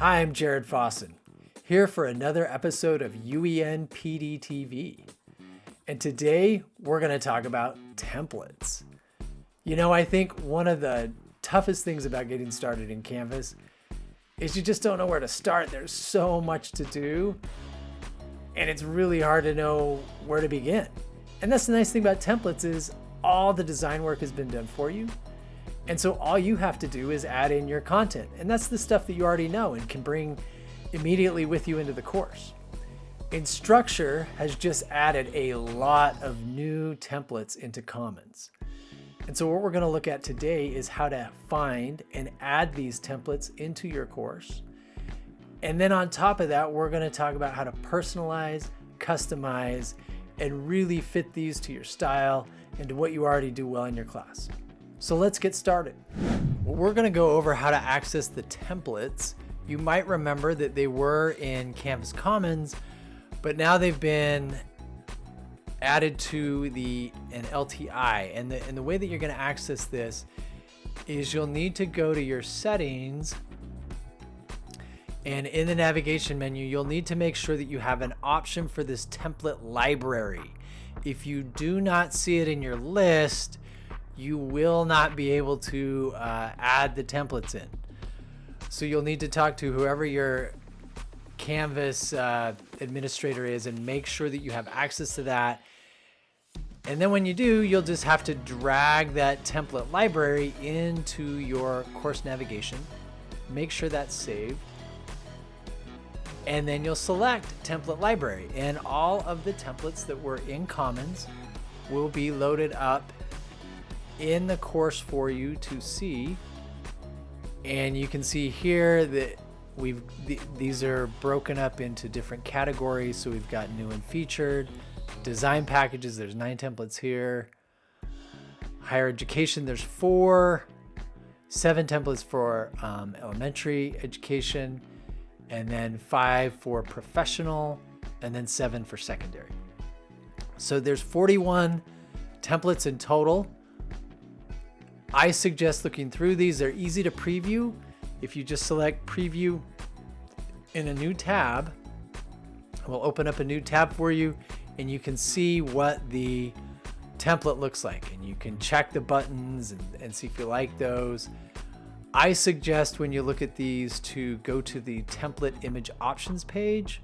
Hi, I'm Jared Fossen, here for another episode of UEN PD TV. And today we're going to talk about templates. You know, I think one of the toughest things about getting started in Canvas is you just don't know where to start. There's so much to do, and it's really hard to know where to begin. And that's the nice thing about templates is all the design work has been done for you. And so all you have to do is add in your content. And that's the stuff that you already know and can bring immediately with you into the course. Instructure has just added a lot of new templates into Commons. And so what we're going to look at today is how to find and add these templates into your course. And then on top of that, we're going to talk about how to personalize, customize, and really fit these to your style and to what you already do well in your class. So let's get started. We're gonna go over how to access the templates. You might remember that they were in Canvas Commons, but now they've been added to the an LTI. And the, and the way that you're gonna access this is you'll need to go to your settings and in the navigation menu, you'll need to make sure that you have an option for this template library. If you do not see it in your list, you will not be able to uh, add the templates in. So you'll need to talk to whoever your Canvas uh, administrator is and make sure that you have access to that. And then when you do, you'll just have to drag that template library into your course navigation. Make sure that's saved. And then you'll select template library and all of the templates that were in Commons will be loaded up in the course for you to see. And you can see here that we've th these are broken up into different categories. So we've got new and featured, design packages, there's nine templates here. Higher education, there's four, seven templates for um, elementary education, and then five for professional, and then seven for secondary. So there's 41 templates in total. I suggest looking through these. They're easy to preview. If you just select preview in a new tab, we'll open up a new tab for you and you can see what the template looks like and you can check the buttons and, and see if you like those. I suggest when you look at these to go to the template image options page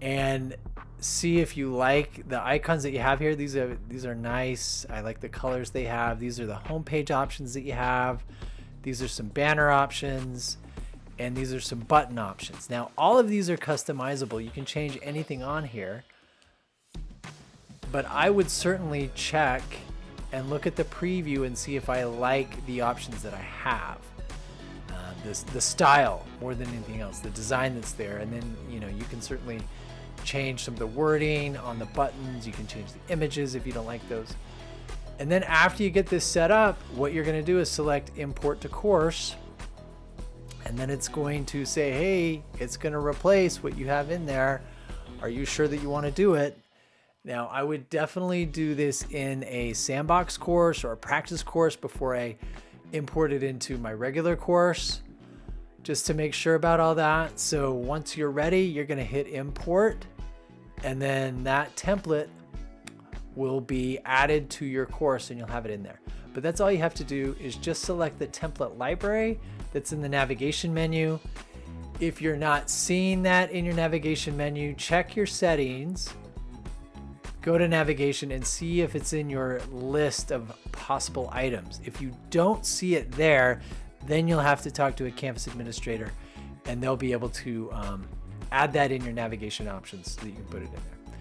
and see if you like the icons that you have here. These are these are nice. I like the colors they have. These are the homepage options that you have. These are some banner options and these are some button options. Now all of these are customizable. You can change anything on here. But I would certainly check and look at the preview and see if I like the options that I have. Uh, this, the style more than anything else, the design that's there. And then, you know, you can certainly change some of the wording on the buttons. You can change the images if you don't like those. And then after you get this set up, what you're going to do is select import to course. And then it's going to say, hey, it's going to replace what you have in there. Are you sure that you want to do it? Now, I would definitely do this in a sandbox course or a practice course before I import it into my regular course, just to make sure about all that. So once you're ready, you're going to hit import and then that template will be added to your course and you'll have it in there. But that's all you have to do is just select the template library that's in the navigation menu. If you're not seeing that in your navigation menu, check your settings, go to navigation and see if it's in your list of possible items. If you don't see it there, then you'll have to talk to a campus administrator and they'll be able to um, add that in your navigation options so that you can put it in there.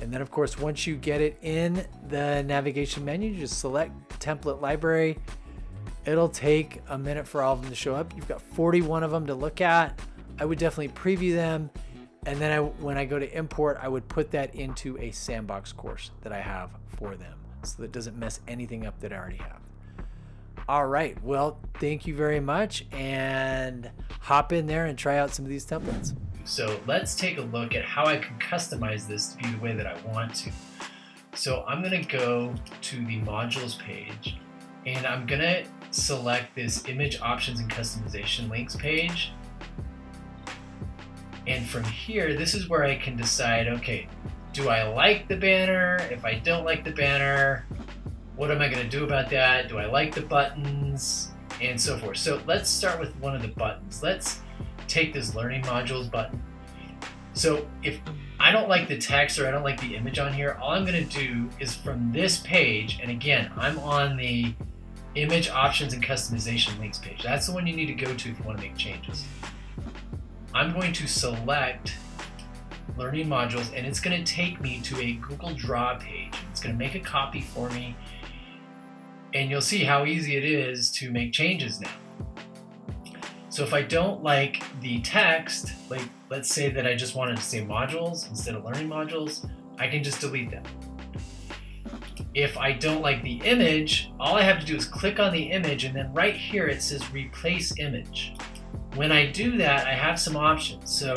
And then of course, once you get it in the navigation menu, just select template library. It'll take a minute for all of them to show up. You've got 41 of them to look at. I would definitely preview them. And then I, when I go to import, I would put that into a sandbox course that I have for them so that doesn't mess anything up that I already have. All right, well, thank you very much and hop in there and try out some of these templates. So let's take a look at how I can customize this to be the way that I want to. So I'm gonna go to the modules page and I'm gonna select this image options and customization links page. And from here, this is where I can decide, okay, do I like the banner? If I don't like the banner, what am I going to do about that? Do I like the buttons? And so forth. So let's start with one of the buttons. Let's take this learning modules button. So if I don't like the text or I don't like the image on here, all I'm going to do is from this page, and again, I'm on the image options and customization links page. That's the one you need to go to if you want to make changes. I'm going to select learning modules and it's going to take me to a Google Draw page. It's going to make a copy for me and you'll see how easy it is to make changes now. So if I don't like the text, like let's say that I just wanted to say modules instead of learning modules, I can just delete them. If I don't like the image, all I have to do is click on the image and then right here it says replace image. When I do that, I have some options. So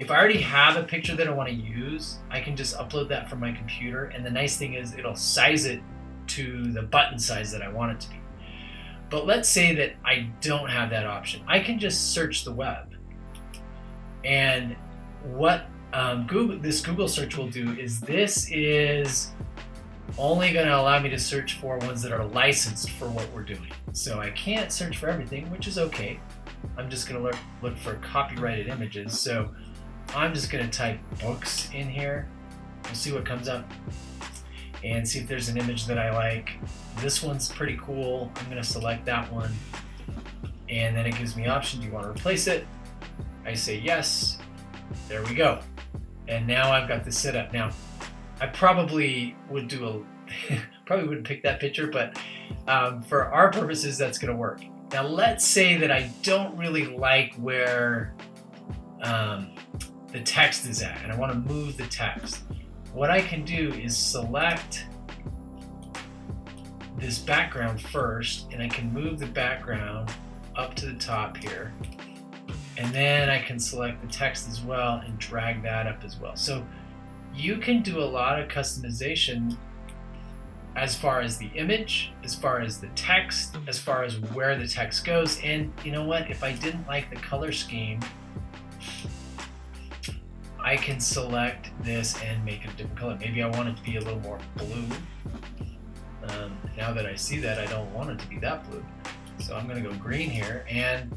if I already have a picture that I want to use, I can just upload that from my computer. And the nice thing is it'll size it to the button size that I want it to be. But let's say that I don't have that option. I can just search the web. And what um, Google, this Google search will do is this is only going to allow me to search for ones that are licensed for what we're doing. So I can't search for everything, which is okay. I'm just going to look, look for copyrighted images. So I'm just going to type books in here. We'll see what comes up and see if there's an image that I like. This one's pretty cool. I'm going to select that one. And then it gives me option. Do you want to replace it? I say yes. There we go. And now I've got this set up. Now, I probably would do a, probably wouldn't pick that picture, but um, for our purposes, that's going to work. Now, let's say that I don't really like where um, the text is at, and I want to move the text what I can do is select this background first and I can move the background up to the top here and then I can select the text as well and drag that up as well. So you can do a lot of customization as far as the image, as far as the text, as far as where the text goes. And you know what? If I didn't like the color scheme, I can select this and make it a different color. Maybe I want it to be a little more blue. Um, now that I see that, I don't want it to be that blue. So I'm going to go green here and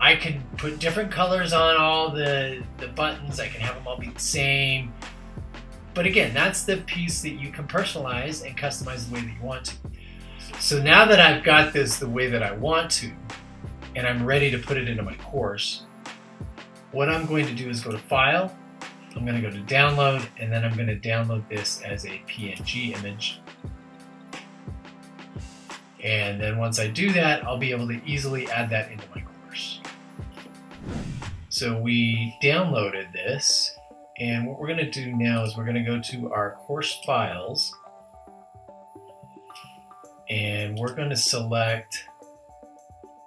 I can put different colors on all the, the buttons. I can have them all be the same. But again, that's the piece that you can personalize and customize the way that you want to. So now that I've got this the way that I want to, and I'm ready to put it into my course, what I'm going to do is go to File, I'm going to go to Download, and then I'm going to download this as a PNG image. And then once I do that, I'll be able to easily add that into my course. So we downloaded this, and what we're going to do now is we're going to go to our course files, and we're going to select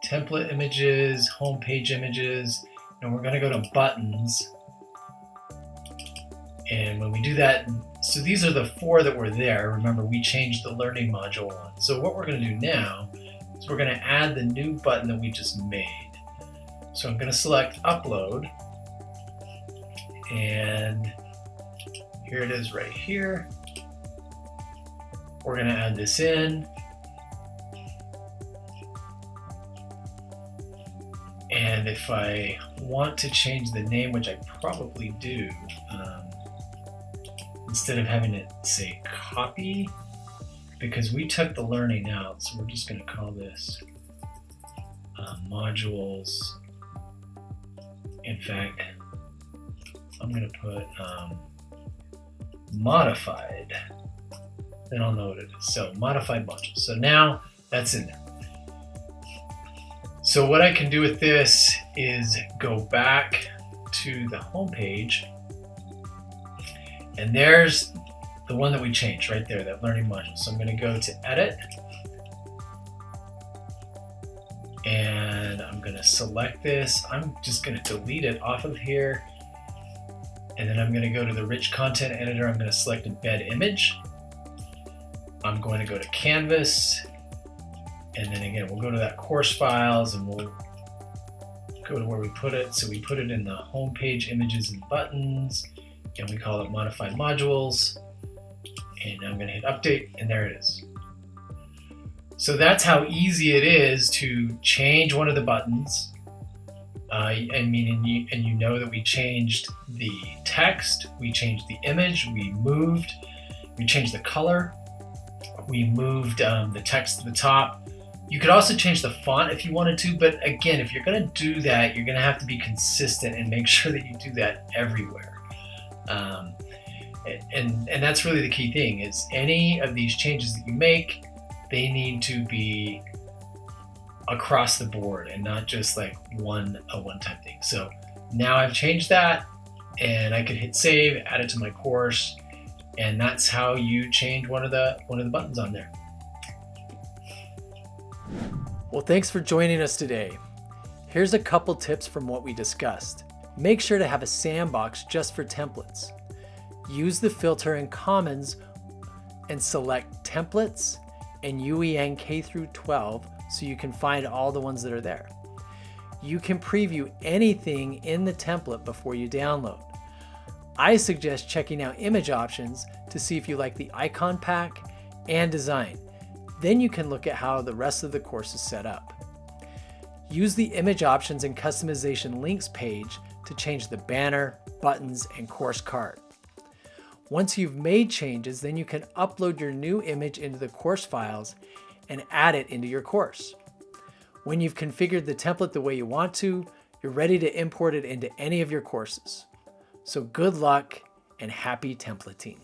template images, homepage images, and we're going to go to buttons. And when we do that, so these are the four that were there. Remember, we changed the learning module one. So what we're going to do now is we're going to add the new button that we just made. So I'm going to select upload. And here it is right here. We're going to add this in. And if I want to change the name, which I probably do, um, instead of having it say copy, because we took the learning out, so we're just going to call this uh, modules. In fact, I'm going to put um, modified, then I'll know what it is. So modified modules. So now that's in there. So what I can do with this is go back to the home page and there's the one that we changed right there, that learning module. So I'm going to go to edit and I'm going to select this. I'm just going to delete it off of here and then I'm going to go to the rich content editor. I'm going to select embed image. I'm going to go to canvas And then again, we'll go to that course files and we'll go to where we put it. So we put it in the home page images and buttons and we call it modified modules. And I'm gonna hit update and there it is. So that's how easy it is to change one of the buttons. Uh, I mean, and you, and you know that we changed the text, we changed the image, we moved, we changed the color, we moved um, the text to the top. You could also change the font if you wanted to, but again, if you're gonna do that, you're gonna have to be consistent and make sure that you do that everywhere. Um, and, and that's really the key thing is any of these changes that you make, they need to be across the board and not just like one a one-time thing. So now I've changed that and I could hit save, add it to my course, and that's how you change one of the one of the buttons on there. Well, thanks for joining us today. Here's a couple tips from what we discussed. Make sure to have a sandbox just for templates. Use the filter in Commons and select Templates and UEN K through 12 so you can find all the ones that are there. You can preview anything in the template before you download. I suggest checking out image options to see if you like the icon pack and design. Then you can look at how the rest of the course is set up. Use the image options and customization links page to change the banner, buttons, and course card. Once you've made changes, then you can upload your new image into the course files and add it into your course. When you've configured the template the way you want to, you're ready to import it into any of your courses. So good luck and happy templating.